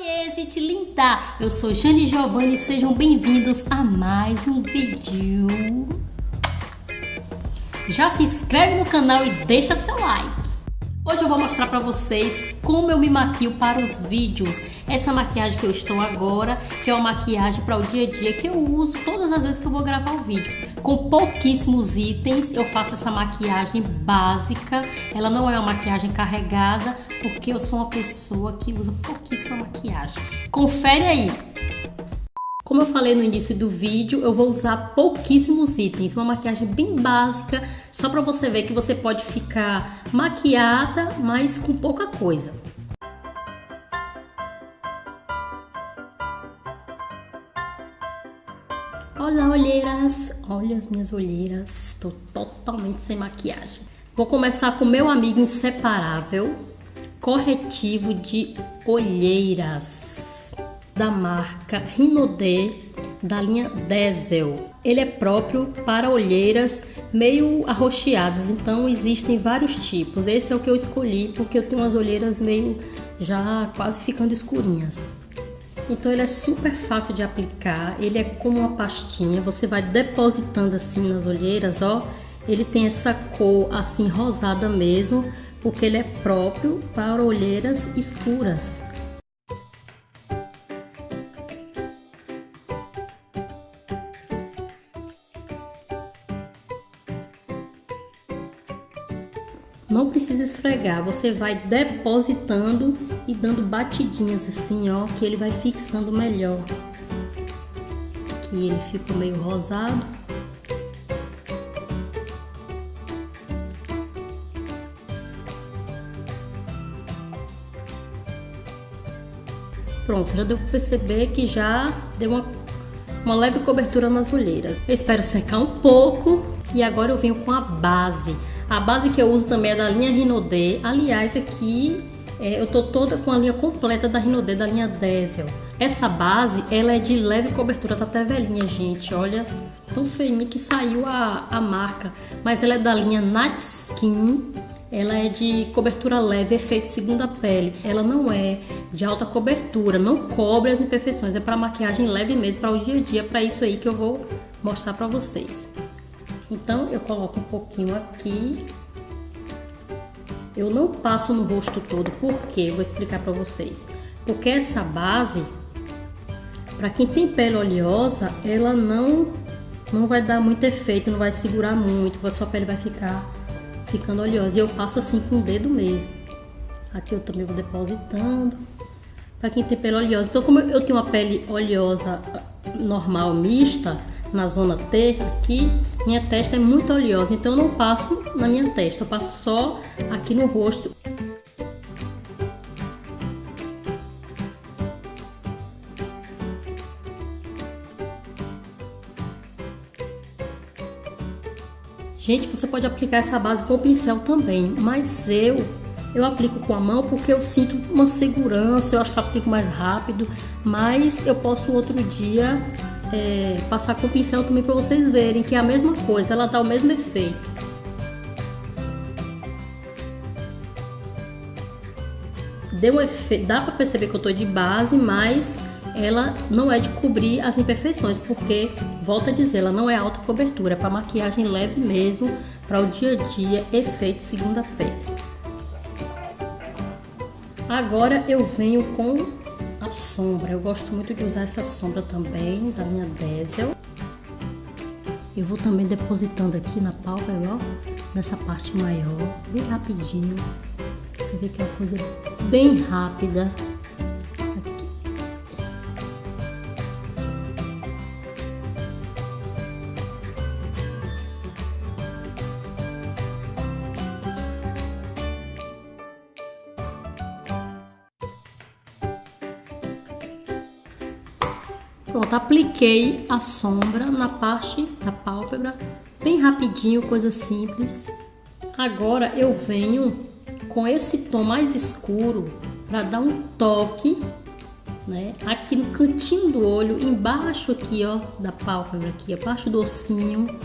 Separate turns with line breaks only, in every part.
Oiê, gente linda! Eu sou Jane Giovanni e sejam bem-vindos a mais um vídeo. Já se inscreve no canal e deixa seu like. Hoje eu vou mostrar para vocês como eu me maquio para os vídeos. Essa maquiagem que eu estou agora, que é uma maquiagem para o dia a dia que eu uso todas as vezes que eu vou gravar o vídeo. Com pouquíssimos itens, eu faço essa maquiagem básica. Ela não é uma maquiagem carregada, porque eu sou uma pessoa que usa pouquíssima maquiagem. Confere aí! Como eu falei no início do vídeo, eu vou usar pouquíssimos itens, uma maquiagem bem básica, só para você ver que você pode ficar maquiada, mas com pouca coisa. Olha, olheiras! Olha as minhas olheiras, estou totalmente sem maquiagem. Vou começar com meu amigo inseparável, corretivo de olheiras da marca Rinodê da linha Diesel. Ele é próprio para olheiras meio arroxeadas, então existem vários tipos. Esse é o que eu escolhi porque eu tenho umas olheiras meio já quase ficando escurinhas. Então ele é super fácil de aplicar, ele é como uma pastinha, você vai depositando assim nas olheiras, ó. Ele tem essa cor assim rosada mesmo, porque ele é próprio para olheiras escuras. Não precisa esfregar, você vai depositando e dando batidinhas assim, ó, que ele vai fixando melhor. Aqui ele ficou meio rosado. Pronto, já deu para perceber que já deu uma, uma leve cobertura nas olheiras. Eu espero secar um pouco e agora eu venho com a base. A base que eu uso também é da linha Rinodê. Aliás, aqui é, eu tô toda com a linha completa da Rinodê, da linha Diesel. Essa base, ela é de leve cobertura, tá até velhinha, gente, olha. Tão feinha que saiu a, a marca. Mas ela é da linha Nat Skin ela é de cobertura leve, efeito segunda pele. Ela não é de alta cobertura, não cobre as imperfeições, é para maquiagem leve mesmo, para o dia a dia, para isso aí que eu vou mostrar para vocês. Então eu coloco um pouquinho aqui. Eu não passo no rosto todo, por quê? Vou explicar para vocês. Porque essa base, para quem tem pele oleosa, ela não não vai dar muito efeito, não vai segurar muito, a sua pele vai ficar ficando oleosa. E eu passo assim com o dedo mesmo. Aqui eu também vou depositando. Para quem tem pele oleosa. Então, como eu tenho uma pele oleosa normal, mista, na zona T aqui, minha testa é muito oleosa. Então, eu não passo na minha testa, eu passo só aqui no rosto. Gente, você pode aplicar essa base com o pincel também, mas eu eu aplico com a mão porque eu sinto uma segurança, eu acho que eu aplico mais rápido, mas eu posso outro dia é, passar com o pincel também para vocês verem que é a mesma coisa, ela dá o mesmo efeito. Deu um dá para perceber que eu tô de base, mas ela não é de cobrir as imperfeições, porque, volta a dizer, ela não é alta cobertura, é para maquiagem leve mesmo, para o dia a dia, efeito segunda pele. Agora eu venho com sombra, eu gosto muito de usar essa sombra também, da minha Diesel. Eu vou também depositando aqui na pálpebra, ó, nessa parte maior, bem rapidinho. Você vê que é uma coisa bem rápida. Pronto, apliquei a sombra na parte da pálpebra, bem rapidinho, coisa simples. Agora eu venho com esse tom mais escuro para dar um toque, né? Aqui no cantinho do olho, embaixo aqui, ó, da pálpebra aqui, abaixo do ossinho.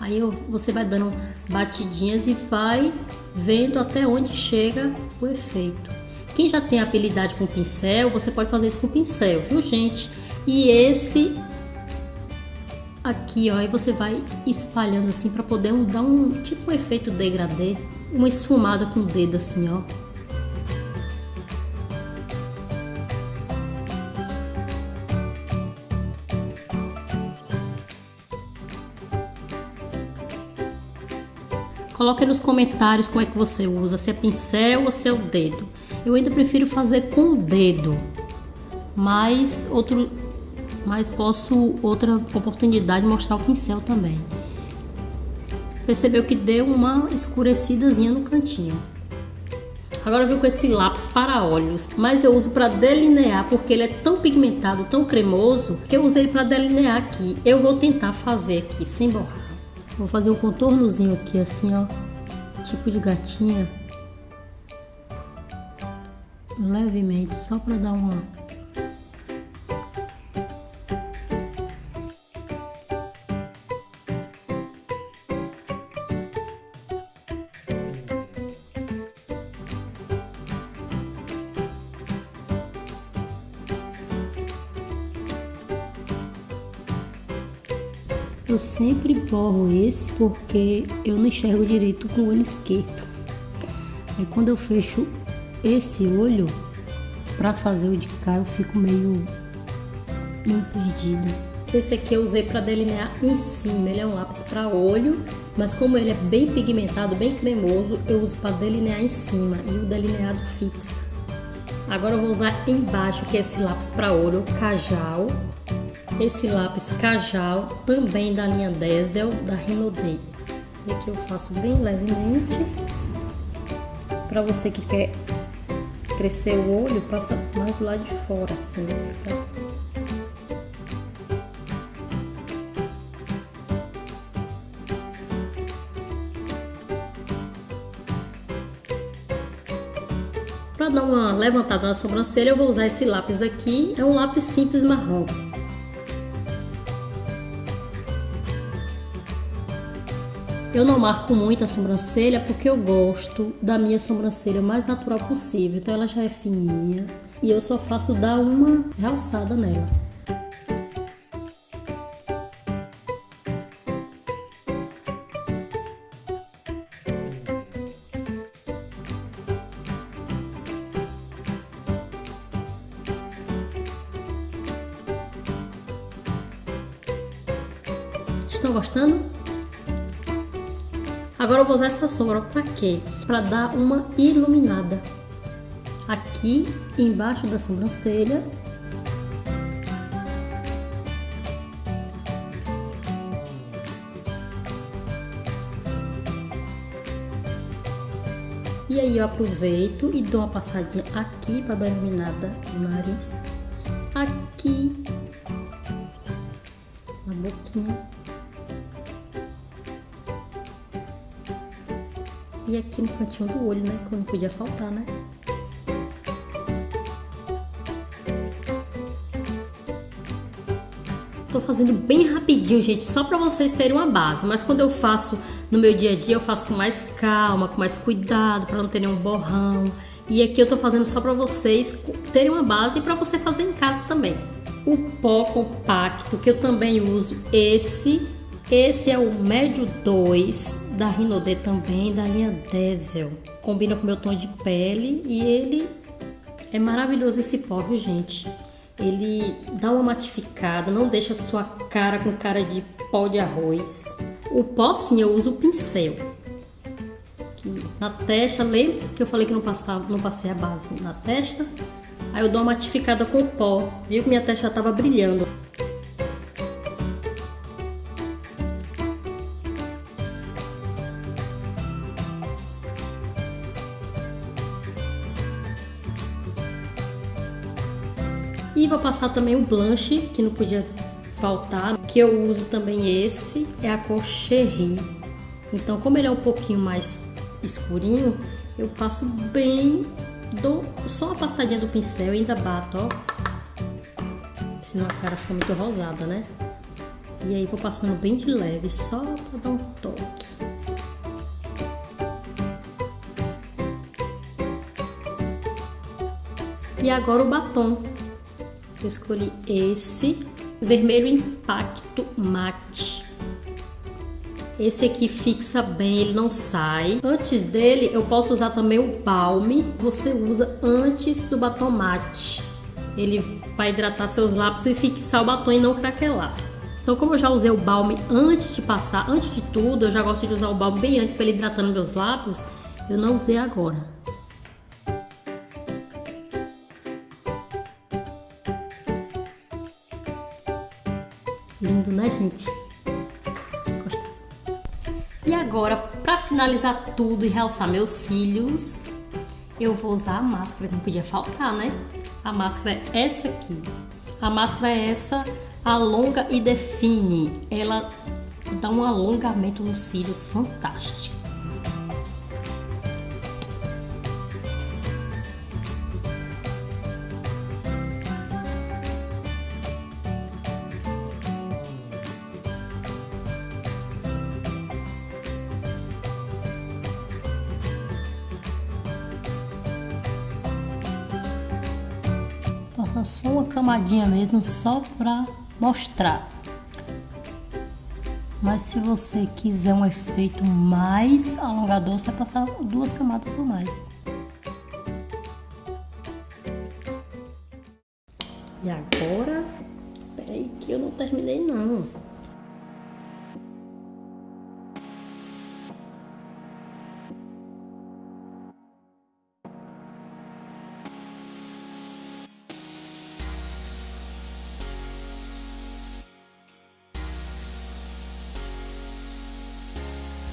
Aí eu, você vai dando batidinhas e vai vendo até onde chega o efeito. Quem já tem habilidade com pincel, você pode fazer isso com pincel, viu gente? E esse aqui, ó, aí você vai espalhando assim para poder dar um tipo um efeito degradê, uma esfumada com o dedo assim, ó. Coloque nos comentários como é que você usa, se é pincel ou se é o dedo. Eu ainda prefiro fazer com o dedo, mas outro, mas posso outra oportunidade mostrar o pincel também. Percebeu que deu uma escurecidazinha no cantinho. Agora eu vou com esse lápis para olhos, mas eu uso para delinear porque ele é tão pigmentado, tão cremoso, que eu usei para delinear aqui. Eu vou tentar fazer aqui sem borrar. Vou fazer um contornozinho aqui assim, ó. Tipo de gatinha. Levemente, só para dar uma... Eu sempre borro esse porque eu não enxergo direito com o olho esquerdo. Aí quando eu fecho esse olho para fazer o de cá, eu fico meio, meio perdida. Esse aqui eu usei para delinear em cima, ele é um lápis para olho, mas como ele é bem pigmentado, bem cremoso, eu uso para delinear em cima e o delineado fixa. Agora eu vou usar embaixo, que é esse lápis para olho, Cajal, esse lápis Cajal, também da linha Diesel, da Renaudet. E aqui eu faço bem levemente. Para você que quer crescer o olho, passa mais do lado de fora, assim, tá? Para dar uma levantada na sobrancelha, eu vou usar esse lápis aqui. É um lápis simples marrom. Eu não marco muito a sobrancelha porque eu gosto da minha sobrancelha mais natural possível. Então ela já é fininha e eu só faço dar uma realçada nela. Estão gostando? Agora eu vou usar essa sombra para quê? Para dar uma iluminada aqui embaixo da sobrancelha. E aí eu aproveito e dou uma passadinha aqui para dar iluminada no nariz, aqui na boquinha. E aqui no cantinho do olho, né? Não podia faltar, né? Tô fazendo bem rapidinho, gente, só para vocês terem uma base. Mas quando eu faço no meu dia a dia, eu faço com mais calma, com mais cuidado, para não ter nenhum borrão. E aqui eu tô fazendo só para vocês terem uma base e para você fazer em casa também. O pó compacto, que eu também uso esse esse é o médio 2 da Rinode também, da linha Diesel. Combina com meu tom de pele e ele é maravilhoso esse pó, viu gente? Ele dá uma matificada, não deixa sua cara com cara de pó de arroz. O pó sim, eu uso o pincel. Aqui na testa, lembra que eu falei que não, passava, não passei a base na testa? Aí eu dou uma matificada com o pó. Viu que minha testa estava brilhando. Vou passar também o blanche, que não podia faltar, que eu uso também esse, é a cor Cherry. Então, como ele é um pouquinho mais escurinho, eu passo bem, dou só uma passadinha do pincel e ainda bato, ó. Senão a cara fica muito rosada, né? E aí vou passando bem de leve, só pra dar um toque. E agora o batom. Eu escolhi esse, vermelho impacto mate. Esse aqui fixa bem, ele não sai. Antes dele, eu posso usar também o balme. Você usa antes do batom mate. Ele vai hidratar seus lábios e fixar o batom e não craquelar. Então, como eu já usei o balme antes de passar, antes de tudo, eu já gosto de usar o balme bem antes para ele hidratando meus lábios, eu não usei agora. Lindo, né, gente? E agora, para finalizar tudo e realçar meus cílios, eu vou usar a máscara, que não podia faltar, né? A máscara é essa aqui. A máscara é essa, alonga e define. Ela dá um alongamento nos cílios fantástico. Passa só uma camadinha mesmo, só pra mostrar. Mas se você quiser um efeito mais alongador, você vai passar duas camadas ou mais. E agora, peraí que eu não terminei não.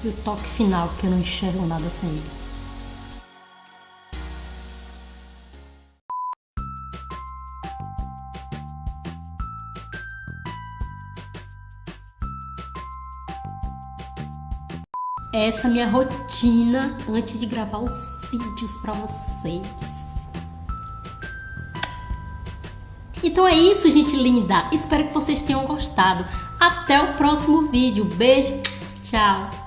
O toque final, que eu não enxergo nada sem ele. Essa é a minha rotina antes de gravar os vídeos para vocês. Então é isso, gente linda. Espero que vocês tenham gostado. Até o próximo vídeo. Beijo, tchau.